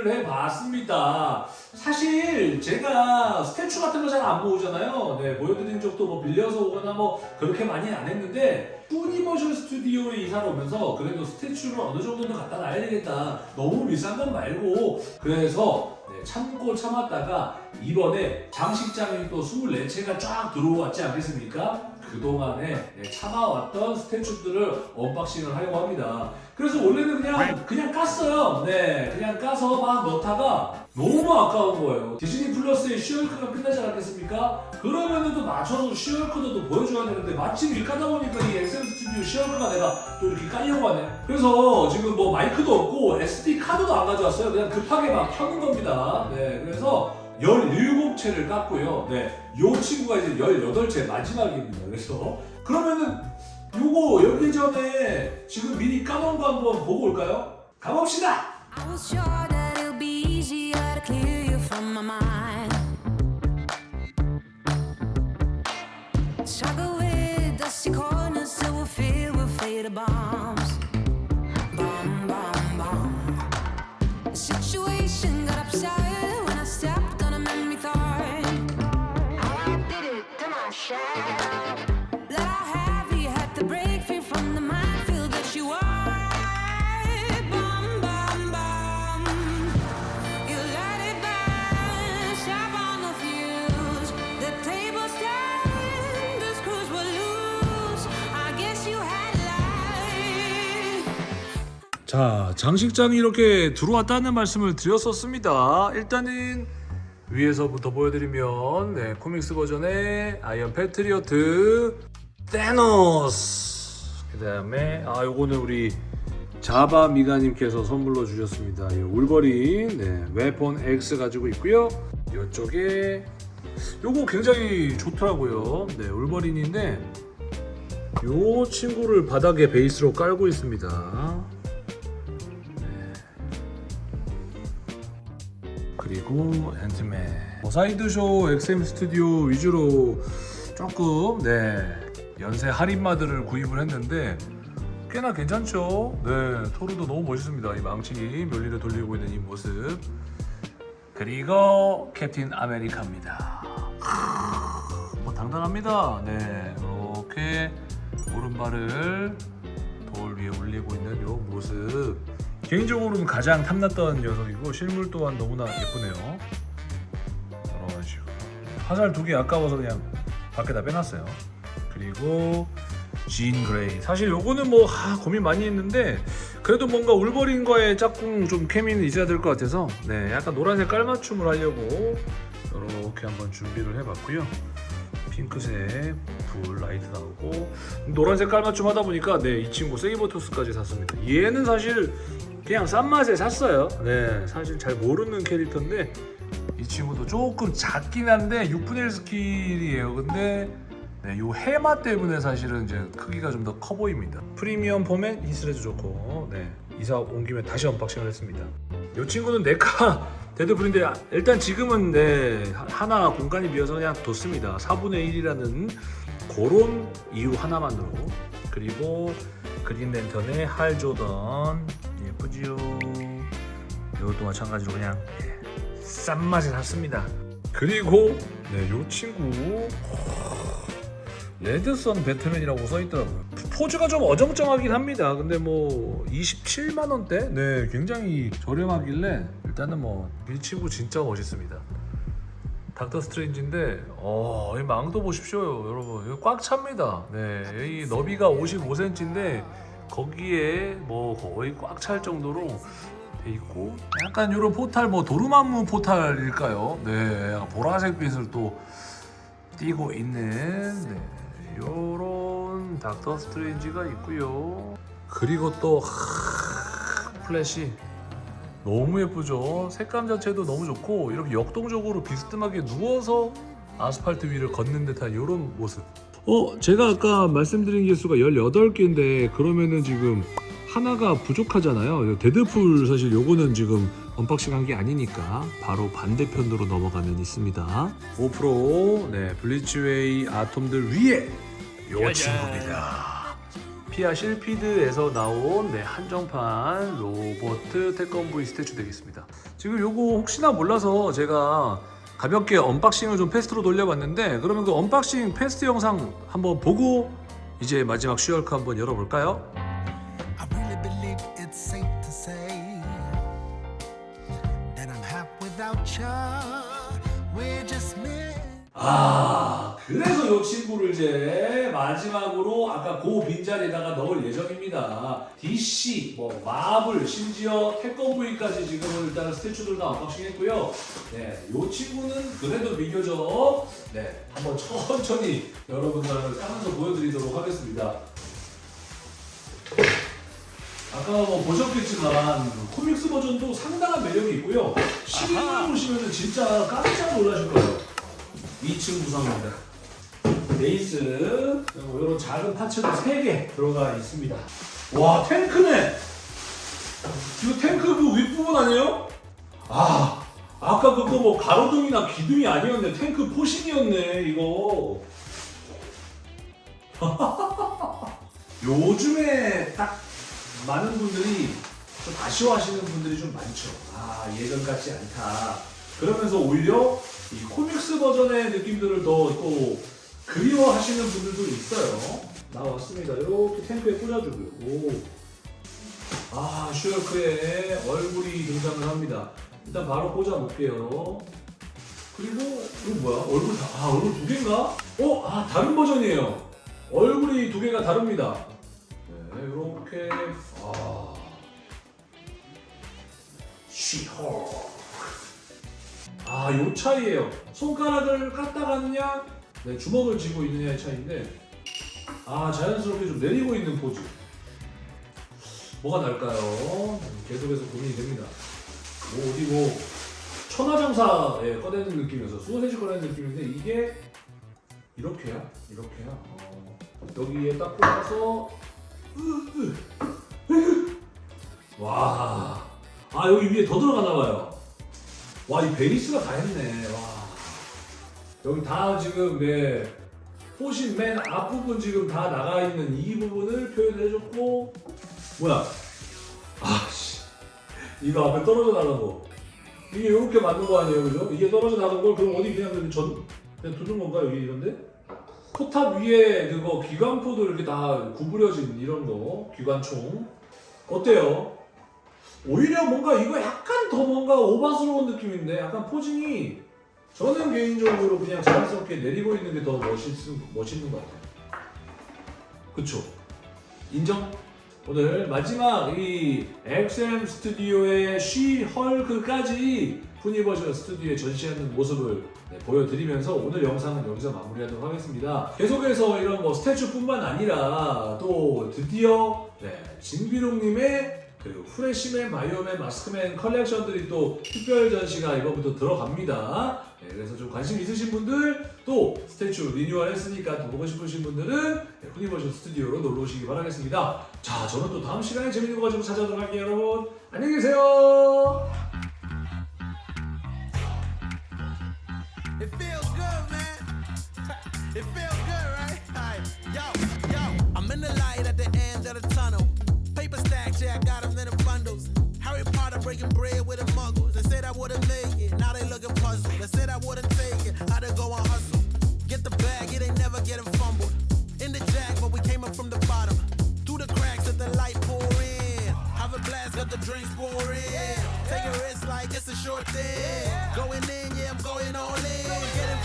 준비를 해봤습니다. 사실 제가 statue 같은 거 잘 안 모으잖아요. 네, 보여드린 적도 뭐 빌려서 오거나 뭐 그렇게 많이 안 했는데 푸니버셜 스튜디오에 이사를 오면서 그래도 statue를 어느 정도는 갖다 놔야 되겠다. 너무 비싼 건 말고 그래서 네, 참고 참았다가 이번에 장식장이 또 24채가 쫙 들어왔지 않겠습니까? 그동안에 네, 참아왔던 statue들을 unboxing을 하려고 합니다. 그래서 원래는 그냥 그냥 깠어요. 네, 그냥 까서 막 넣다가 너무 아까운 거예요. 디즈니 플러스의 쉬헐크가 끝나지 않았겠습니까? 그러면은 또 맞춰서 쉬헐크도 또 보여줘야 되는데 마침 일 까다 보니까 이 XM 스튜디오 쉬헐크가 내가 또 이렇게 깔려고 하네. 그래서 지금 뭐 마이크도 없고 SD 카드도 안 가져왔어요. 그냥 급하게 막 켜는 겁니다. 네, 그래서 17채를 깠고요. 네, 요 친구가 이제 18채 마지막입니다. 그래서 그러면은 요거 열기 전에 지금 미리 까놓은 거 한번 보고 올까요? 가봅시다! 자, 장식장이 이렇게 들어왔다는 말씀을 드렸었습니다. 일단은 위에서부터 보여드리면 네, comics 버전의 아이언 패트리어트 타노스 그 다음에 아 요거는 우리 자바 미가님께서 선물로 주셨습니다. 이 울버린 네, 웨폰 X 가지고 있고요. 이쪽에 요거 굉장히 좋더라고요. 네, 울버린인데 요 친구를 바닥에 베이스로 깔고 있습니다. 그리고 뭐 사이드쇼 XM 스튜디오 위주로 조금 네 연세 할인마들을 구입을 했는데 꽤나 괜찮죠? 네 토르도 너무 멋있습니다. 이 망치 멸리를 돌리고 있는 이 모습. 그리고 캡틴 아메리카입니다. 뭐 당당합니다. 네 이렇게 오른발을 돌 위에 올리고 있는 이 모습 개인적으로는 가장 탐났던 녀석이고 실물 또한 너무나 예쁘네요. 이런 식으로. 화살 두 개 아까워서 그냥 밖에다 빼놨어요. 그리고 진 그레이. 사실 요거는 뭐 하, 고민 많이 했는데 그래도 뭔가 울버린과의 짝꿍 좀 케미는 있어야 될 것 같아서 네 약간 노란색 깔맞춤을 하려고 이렇게 한번 준비를 해봤고요. 핑크색 불 라이트 나오고 노란색 깔맞춤 하다 보니까 네 이 친구 세이버투스까지 샀습니다. 얘는 사실 그냥 싼 맛에 샀어요. 네. 사실 잘 모르는 캐릭터인데. 이 친구도 조금 작긴 한데 6분의 1 스케일이에요. 근데 네, 요 해마 때문에 사실은 이제 크기가 좀 더 커 보입니다. 프리미엄 포맷 이스레도 좋고. 네. 이사 온 김에 다시 unboxing을 했습니다. 이 친구는 네카 데드풀인데 일단 지금은 네 하나 공간이 비어서 그냥 뒀습니다. 4분의 1이라는 그런 이유 하나만으로. 그리고 그린 랜턴의 할 조던 예쁘지요. 이것도 마찬가지로 그냥 예, 싼 맛에 샀습니다. 그리고 네요 친구 레드선 배트맨이라고 써있더라고요. 포즈가 좀 어정쩡하긴 합니다. 근데 뭐 27만원대? 네 굉장히 저렴하길래 일단은 뭐이 친구 진짜 멋있습니다. 닥터 스트레인지인데 어, 이 망토 보십시오 여러분. 이거 꽉 찹니다. 네, 이 너비가 55cm인데 거기에 뭐 거의 꽉 찰 정도로 돼 있고 약간 이런 포탈 뭐 도르마무 portal일까요? 네 보라색 빛을 또 띄고 있는 네, 요런 닥터 스트레인지가 있고요. 그리고 또 하, 플래시. 너무 예쁘죠? 색감 자체도 너무 좋고 이렇게 역동적으로 비스듬하게 누워서 아스팔트 위를 걷는 듯한 이런 모습 어 제가 아까 말씀드린 개수가 18개인데 그러면은 지금 하나가 부족하잖아요. 데드풀 사실 요거는 지금 unboxing 한 게 아니니까 바로 반대편으로 넘어가면 있습니다. 5%네 블리치웨이 아톰들 위에 요 친구입니다. 피아 실피드에서 나온 네, 한정판 로봇 태권브이 statue 되겠습니다. 지금 요거 혹시나 몰라서 제가 가볍게 unboxing을 좀 fast로 돌려봤는데 그러면 그 unboxing fast 영상 한번 보고 이제 마지막 쉬헐크 한번 열어볼까요? I 아 그래서 이 친구를 이제 마지막으로 아까 고 빈자리에다가 넣을 예정입니다. DC, 뭐 마블, 심지어 태권브이까지 지금 일단은 statue들 다 unboxing 했고요. 네, 이 친구는 그래도 비교적 네 한번 천천히 여러분들을 까면서 보여드리도록 하겠습니다. 아까 뭐 보셨겠지만 코믹스 버전도 상당한 매력이 있고요. 실물 보시면 진짜 깜짝 놀라실 거예요. 2층 구성입니다. 베이스 그리고 이런 작은 파츠도 3개 들어가 있습니다. 와 탱크네. 이거 탱크 그 윗부분 아니에요? 아 아까 그거 뭐 가로등이나 기둥이 아니었네. 탱크 포신이었네 이거. 요즘에 딱 많은 분들이 좀 아쉬워하시는 분들이 좀 많죠. 아 예전 같지 않다. 그러면서 오히려 이 코믹스 버전의 느낌들을 더 또 그리워하시는 분들도 있어요. 나왔습니다. 이렇게 탱크에 꽂아주고요. 오. 아 슈얼크의 얼굴이 등장을 합니다. 일단 바로 꽂아볼게요. 그리고 이거 뭐야? 얼굴 다, 아 얼굴 두 개인가? 어? 아 다른 버전이에요. 얼굴이 두 개가 다릅니다. 네, 이렇게 아 쉬헐 아 요 차이예요. 손가락을 갖다 가느냐, 네, 주먹을 쥐고 있느냐의 차이인데 아 자연스럽게 좀 내리고 있는 포즈. 뭐가 날까요? 계속해서 고민이 됩니다. 뭐 어디 뭐 천하장사에 꺼내는 느낌이어서 소세지 꺼내는 느낌인데 이게 이렇게야? 이렇게야? 어, 여기에 딱 꽂아서. 와, 아 여기 위에 더 들어가나 봐요. 와, 이 베이스가 다 했네. 와, 여기 다 지금 내 포신 맨 앞부분 지금 다 나가 있는 이 부분을 표현해줬고, 뭐야? 아, 씨, 이거 앞에 떨어져 거. 이게 이렇게 맞는 거 아니에요, 그죠? 이게 떨어져 나간 걸 그럼 어디 그냥 그냥 전 그냥 두는 건가 여기 이런데? 포탑 위에 그거 기관포도 이렇게 다 구부려진 이런 거 기관총 어때요? 오히려 뭔가 이거 약간 더 뭔가 오바스러운 느낌인데 약간 posing이 저는 개인적으로 그냥 자연스럽게 내리고 있는 게 더 멋있, 멋있는 것 같아요. 그쵸? 인정? 오늘 마지막 이 XM 스튜디오의 쉬 헐크까지 푸니버셜 스튜디오에 전시하는 모습을 네, 보여드리면서 오늘 영상은 여기서 마무리하도록 하겠습니다. 계속해서 이런 뭐 statue뿐만 아니라 또 드디어 네, 진비롱님의 그리고 프레시맨, 바이오맨, 마스크맨 컬렉션들이 또 특별 전시가 이번부터 들어갑니다. 네, 그래서 좀 관심 있으신 분들 또 statue 리뉴얼 했으니까 또 보고 싶으신 분들은 네, 후니버셜 스튜디오로 놀러 오시기 바라겠습니다. 자, 저는 또 다음 시간에 재밌는 거 가지고 찾아오도록 할게요, 여러분. 안녕히 계세요. Now they said I wouldn't take it, I would go and hustle. Get the bag, it ain't never getting fumbled. In the jack, but we came up from the bottom. Through the cracks, let the light pour in. Have a blast, got the drinks pour in. Take a risk like it's a short thing. Going in, yeah, I'm going all in. Getting